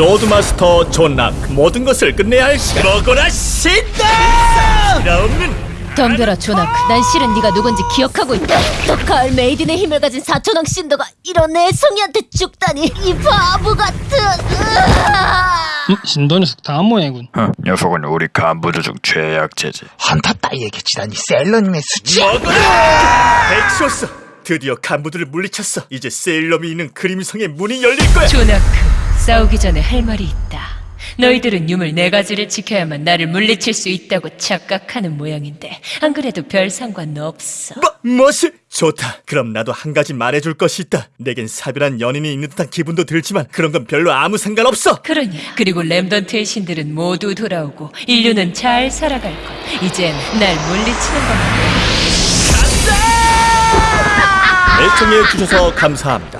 소드마스터 존낙 모든 것을 끝내야 할 시간 먹어라 신다! 없는 덤벼라 조나크 난 실은 네가 누군지 기억하고 있다 또 가을 메이든의 힘을 가진 사촌왕 신더가 이런 애송이한테 죽다니 이 바보 같은! 음, 신도 녀석 다음 모양이군. 어, 녀석은 우리 간부들 중 최약체지. 헌터 따위에게 지다니 셀러님의 수치 먹어라! 엑소스 드디어 간부들을 물리쳤어 이제 세일럼이 있는 그림성의 문이 열릴 거야 조나크, 싸우기 전에 할 말이 있다. 너희들은 유물 네 가지를 지켜야만 나를 물리칠 수 있다고 착각하는 모양인데 안 그래도 별 상관 없어. 뭐, 뭐시? 좋다 그럼 나도 한 가지 말해줄 것이 있다 내겐 사별한 연인이 있는 듯한 기분도 들지만 그런 건 별로 아무 상관없어 그러니 그리고 램던트의 신들은 모두 돌아오고 인류는 잘 살아갈 것. 이젠 날 물리치는 것만. 애청해 주셔서 감사합니다